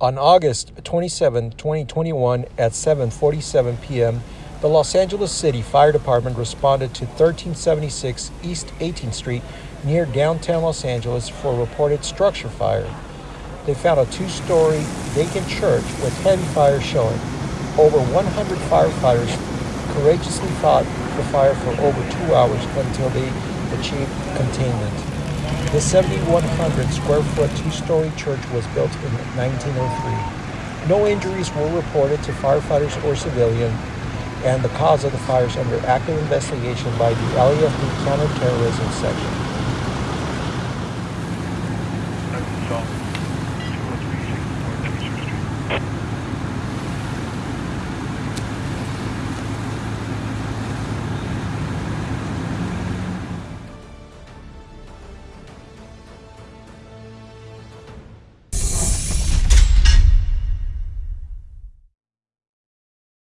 On August 27, 2021 at 7:47 p.m., the Los Angeles City Fire Department responded to 1376 East 18th Street near downtown Los Angeles for a reported structure fire. They found a two-story vacant church with heavy fire showing. Over 100 firefighters courageously fought the fire for over 2 hours until they achieved containment. The 7,100 square foot two story church was built in 1903. No injuries were reported to firefighters or civilians, and the cause of the fire is under active investigation by the LAFD Counterterrorism Section.